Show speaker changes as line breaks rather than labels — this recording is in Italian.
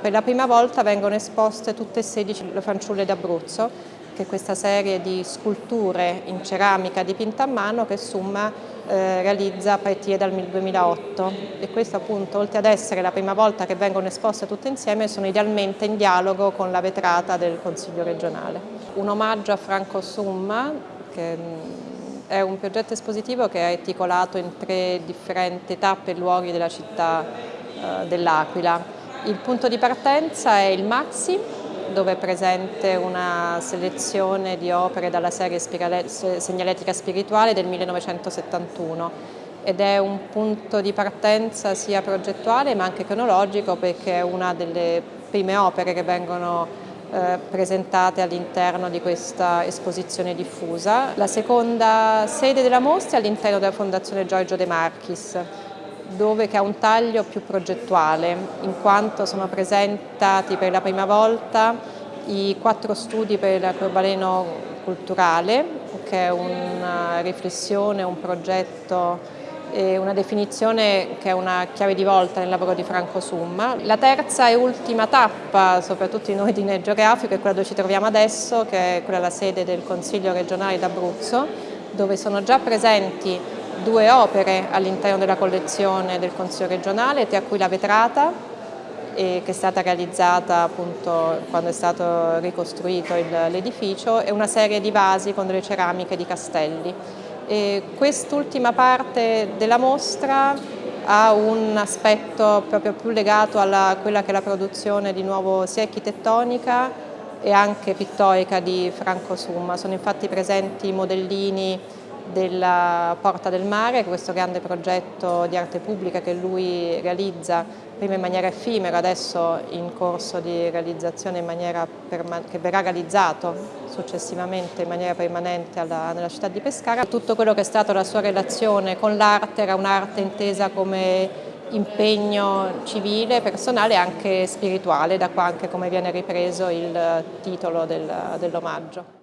Per la prima volta vengono esposte tutte e 16 le fanciulle d'Abruzzo, che è questa serie di sculture in ceramica dipinta a mano che Summa eh, realizza a partire dal 2008 e questo appunto oltre ad essere la prima volta che vengono esposte tutte insieme sono idealmente in dialogo con la vetrata del Consiglio regionale. Un omaggio a Franco Summa che mm, è un progetto espositivo che è articolato in tre differenti tappe e luoghi della città eh, dell'Aquila il punto di partenza è il Maxi, dove è presente una selezione di opere dalla serie Segnaletica Spirituale del 1971 ed è un punto di partenza sia progettuale ma anche cronologico perché è una delle prime opere che vengono eh, presentate all'interno di questa esposizione diffusa. La seconda sede della mostra è all'interno della Fondazione Giorgio De Marchis dove che ha un taglio più progettuale, in quanto sono presentati per la prima volta i quattro studi per l'arcobaleno culturale, che è una riflessione, un progetto e una definizione che è una chiave di volta nel lavoro di Franco Summa. La terza e ultima tappa, soprattutto in ordine geografico, è quella dove ci troviamo adesso, che è quella la sede del Consiglio regionale d'Abruzzo, dove sono già presenti due opere all'interno della collezione del Consiglio regionale, tra cui la vetrata che è stata realizzata appunto quando è stato ricostruito l'edificio e una serie di vasi con delle ceramiche di castelli. Quest'ultima parte della mostra ha un aspetto proprio più legato a quella che è la produzione di nuovo sia architettonica e anche pittorica di Franco Summa. Sono infatti presenti modellini della Porta del Mare, questo grande progetto di arte pubblica che lui realizza prima in maniera effimera, adesso in corso di realizzazione che verrà realizzato successivamente in maniera permanente alla, nella città di Pescara. Tutto quello che è stata la sua relazione con l'arte era un'arte intesa come impegno civile, personale e anche spirituale, da qua anche come viene ripreso il titolo del, dell'omaggio.